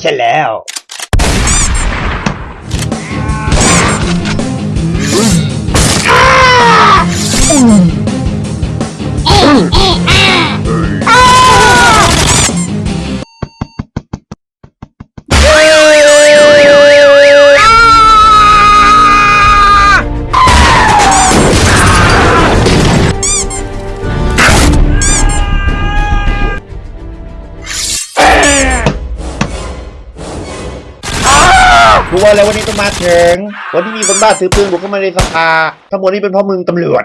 ใช่แล้ว รู้ว่าแล้ววันนี้ต้องมาถึงวันที่มีคนบ้าซื้อปืนบุกเข้ามาในสภาทั้งหมดนี้เป็นเพราะมึงตำรวจ